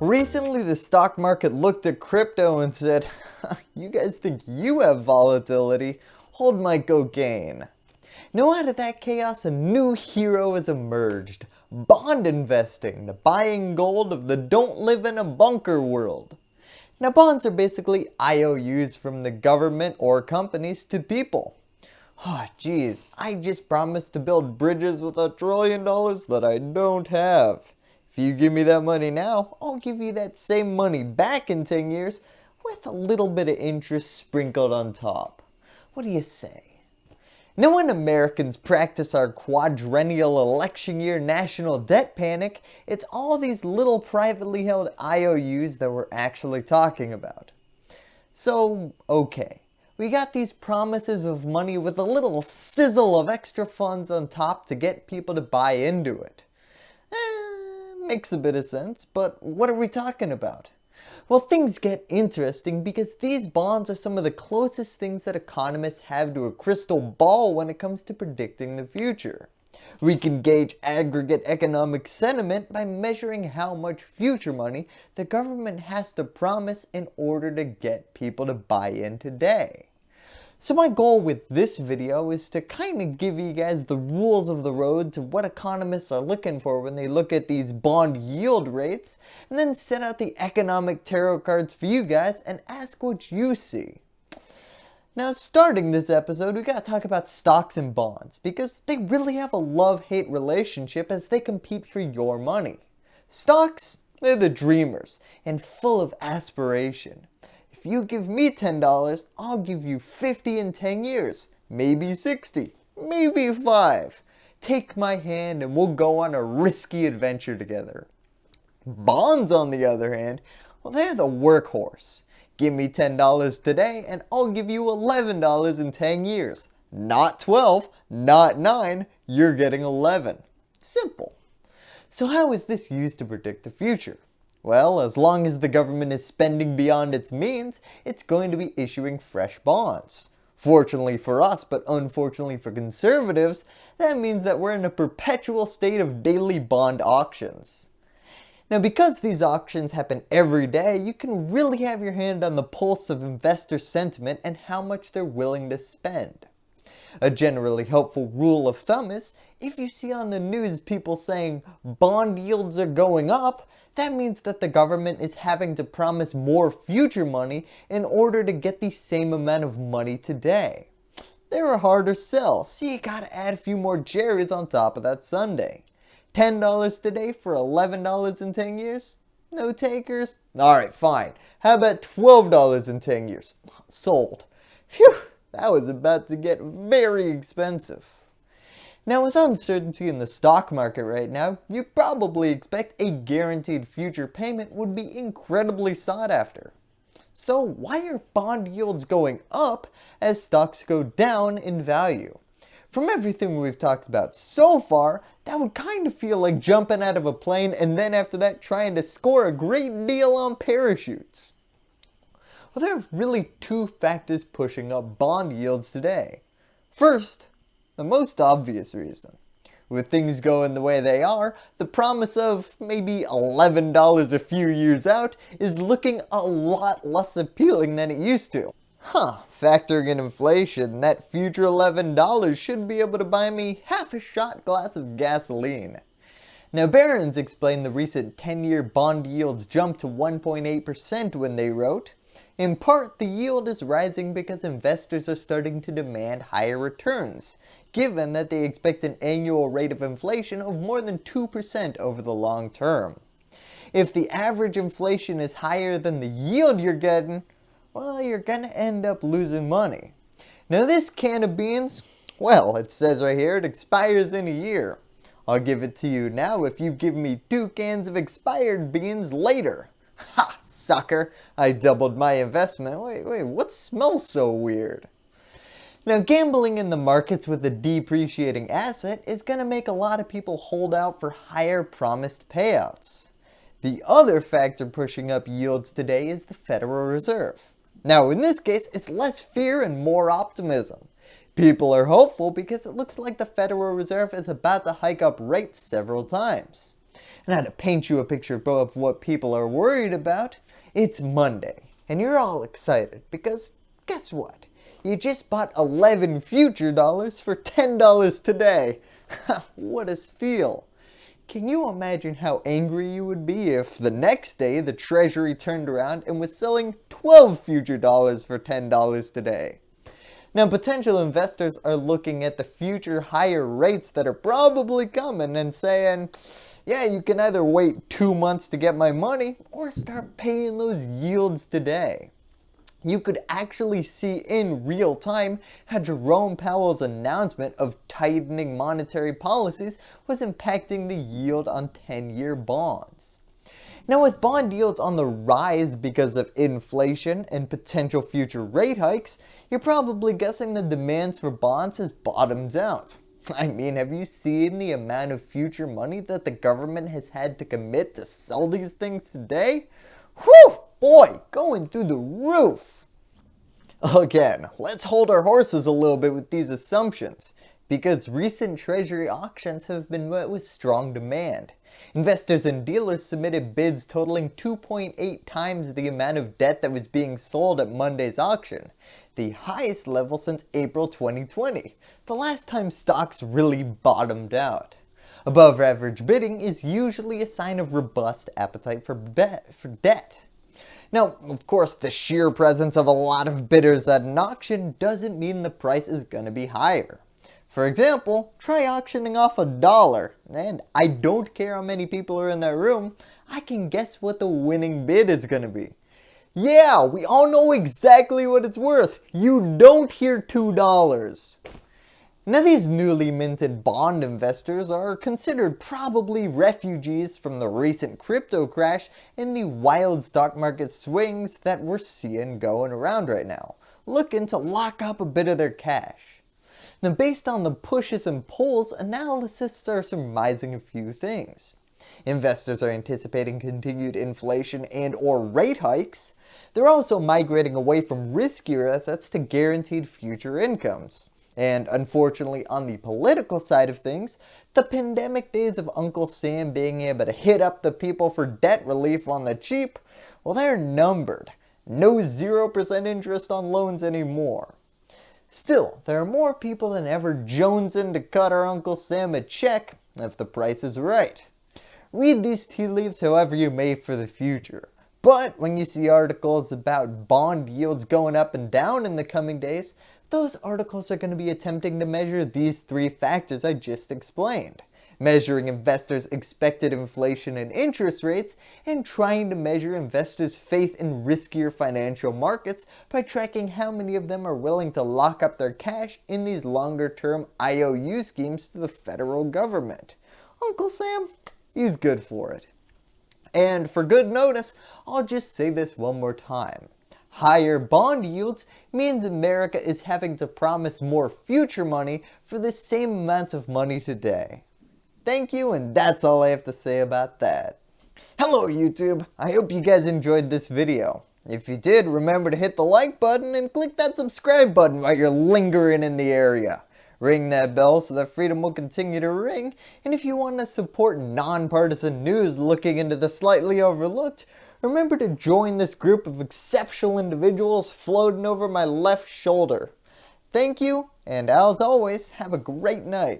Recently the stock market looked at crypto and said, you guys think you have volatility, hold my cocaine. Now out of that chaos a new hero has emerged, bond investing, the buying gold of the don't live in a bunker world. Now bonds are basically IOUs from the government or companies to people. Oh geez, I just promised to build bridges with a trillion dollars that I don't have. If you give me that money now, I'll give you that same money back in 10 years with a little bit of interest sprinkled on top. What do you say? Now when Americans practice our quadrennial election year national debt panic, it's all these little privately held IOUs that we're actually talking about. So, okay, we got these promises of money with a little sizzle of extra funds on top to get people to buy into it. Makes a bit of sense, but what are we talking about? Well, things get interesting because these bonds are some of the closest things that economists have to a crystal ball when it comes to predicting the future. We can gauge aggregate economic sentiment by measuring how much future money the government has to promise in order to get people to buy in today. So my goal with this video is to kind of give you guys the rules of the road to what economists are looking for when they look at these bond yield rates and then set out the economic tarot cards for you guys and ask what you see. Now starting this episode we gotta talk about stocks and bonds because they really have a love-hate relationship as they compete for your money. Stocks, they're the dreamers and full of aspiration you give me $10, I'll give you 50 in 10 years, maybe 60, maybe 5. Take my hand and we'll go on a risky adventure together. Bonds on the other hand, well they're the workhorse. Give me $10 today and I'll give you $11 in 10 years. Not 12, not 9, you're getting 11. Simple. So how is this used to predict the future? Well, as long as the government is spending beyond its means, it's going to be issuing fresh bonds. Fortunately for us, but unfortunately for conservatives, that means that we're in a perpetual state of daily bond auctions. Now because these auctions happen every day, you can really have your hand on the pulse of investor sentiment and how much they're willing to spend. A generally helpful rule of thumb is, if you see on the news people saying bond yields are going up, that means that the government is having to promise more future money in order to get the same amount of money today. They're a harder sell, so you gotta add a few more Jerry's on top of that sundae. $10 today for $11 in 10 years? No takers? Alright, fine. How about $12 in 10 years? Sold. Phew, that was about to get very expensive. Now with uncertainty in the stock market right now, you probably expect a guaranteed future payment would be incredibly sought after. So why are bond yields going up as stocks go down in value? From everything we've talked about so far, that would kind of feel like jumping out of a plane and then after that trying to score a great deal on parachutes. Well there are really two factors pushing up bond yields today. First, the most obvious reason. With things going the way they are, the promise of maybe $11 a few years out is looking a lot less appealing than it used to. Huh, factoring in inflation, that future $11 should be able to buy me half a shot glass of gasoline. Now Barron's explained the recent 10-year bond yields jumped to 1.8% when they wrote, in part, the yield is rising because investors are starting to demand higher returns, given that they expect an annual rate of inflation of more than 2% over the long term. If the average inflation is higher than the yield you're getting, well, you're gonna end up losing money. Now this can of beans, well, it says right here it expires in a year. I'll give it to you now if you give me two cans of expired beans later. Ha, sucker, I doubled my investment. Wait, wait, what smells so weird? Now gambling in the markets with a depreciating asset is going to make a lot of people hold out for higher promised payouts. The other factor pushing up yields today is the Federal Reserve. Now in this case it's less fear and more optimism. People are hopeful because it looks like the Federal Reserve is about to hike up rates several times. Now to paint you a picture of what people are worried about, it's Monday and you're all excited because guess what? You just bought 11 future dollars for $10 today. what a steal. Can you imagine how angry you would be if the next day the treasury turned around and was selling 12 future dollars for $10 today? Now potential investors are looking at the future higher rates that are probably coming and saying, yeah, you can either wait two months to get my money or start paying those yields today you could actually see in real time how Jerome Powell's announcement of tightening monetary policies was impacting the yield on 10-year bonds. Now with bond yields on the rise because of inflation and potential future rate hikes, you're probably guessing the demands for bonds has bottomed out. I mean, have you seen the amount of future money that the government has had to commit to sell these things today? Whew, boy, going through the roof. Again, let's hold our horses a little bit with these assumptions, because recent treasury auctions have been met with strong demand. Investors and dealers submitted bids totaling 2.8 times the amount of debt that was being sold at Monday's auction, the highest level since April 2020, the last time stocks really bottomed out. Above average bidding is usually a sign of robust appetite for, for debt. Now, of course, the sheer presence of a lot of bidders at an auction doesn't mean the price is going to be higher. For example, try auctioning off a dollar, and I don't care how many people are in that room, I can guess what the winning bid is going to be. Yeah, we all know exactly what it's worth. You don't hear $2. Now these newly minted bond investors are considered probably refugees from the recent crypto crash and the wild stock market swings that we're seeing going around right now, looking to lock up a bit of their cash. Now based on the pushes and pulls, analysts are surmising a few things. Investors are anticipating continued inflation and or rate hikes. They're also migrating away from riskier assets to guaranteed future incomes. And unfortunately on the political side of things, the pandemic days of Uncle Sam being able to hit up the people for debt relief on the cheap, well they're numbered. No 0% interest on loans anymore. Still, there are more people than ever jonesing to cut our Uncle Sam a check if the price is right. Read these tea leaves however you may for the future. But when you see articles about bond yields going up and down in the coming days, those articles are going to be attempting to measure these three factors I just explained. Measuring investors' expected inflation and interest rates, and trying to measure investors' faith in riskier financial markets by tracking how many of them are willing to lock up their cash in these longer term IOU schemes to the federal government. Uncle Sam, he's good for it. And for good notice, I'll just say this one more time. Higher bond yields means America is having to promise more future money for the same amount of money today. Thank you and that's all I have to say about that. Hello YouTube, I hope you guys enjoyed this video. If you did, remember to hit the like button and click that subscribe button while you're lingering in the area. Ring that bell so that freedom will continue to ring, and if you want to support nonpartisan news looking into the slightly overlooked, remember to join this group of exceptional individuals floating over my left shoulder. Thank you, and as always, have a great night.